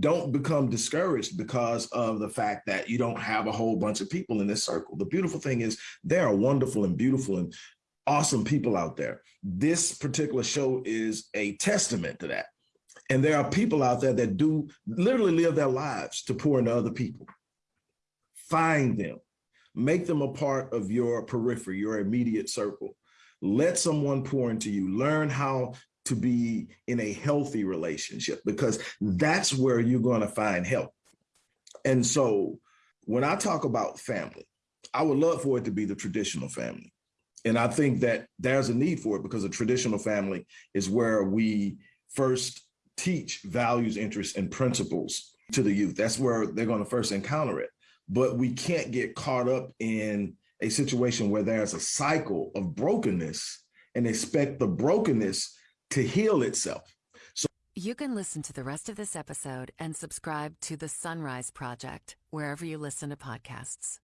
don't become discouraged because of the fact that you don't have a whole bunch of people in this circle. The beautiful thing is there are wonderful and beautiful and awesome people out there. This particular show is a testament to that. And there are people out there that do literally live their lives to pour into other people. Find them, make them a part of your periphery, your immediate circle. Let someone pour into you. Learn how to be in a healthy relationship because that's where you're going to find help. And so when I talk about family, I would love for it to be the traditional family. And I think that there's a need for it because a traditional family is where we first teach values, interests, and principles to the youth. That's where they're going to first encounter it. But we can't get caught up in a situation where there's a cycle of brokenness and expect the brokenness to heal itself. So you can listen to the rest of this episode and subscribe to the Sunrise Project wherever you listen to podcasts.